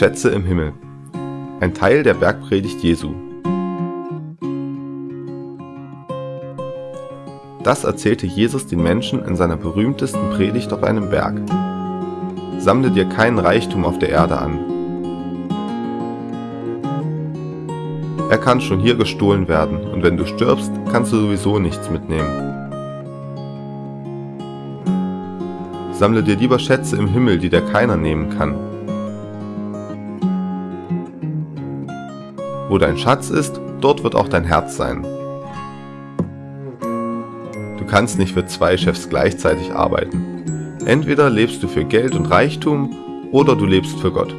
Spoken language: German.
Schätze im Himmel. Ein Teil der Bergpredigt Jesu. Das erzählte Jesus den Menschen in seiner berühmtesten Predigt auf einem Berg. Sammle dir keinen Reichtum auf der Erde an. Er kann schon hier gestohlen werden und wenn du stirbst, kannst du sowieso nichts mitnehmen. Sammle dir lieber Schätze im Himmel, die dir keiner nehmen kann. Wo dein Schatz ist, dort wird auch dein Herz sein. Du kannst nicht für zwei Chefs gleichzeitig arbeiten. Entweder lebst du für Geld und Reichtum oder du lebst für Gott.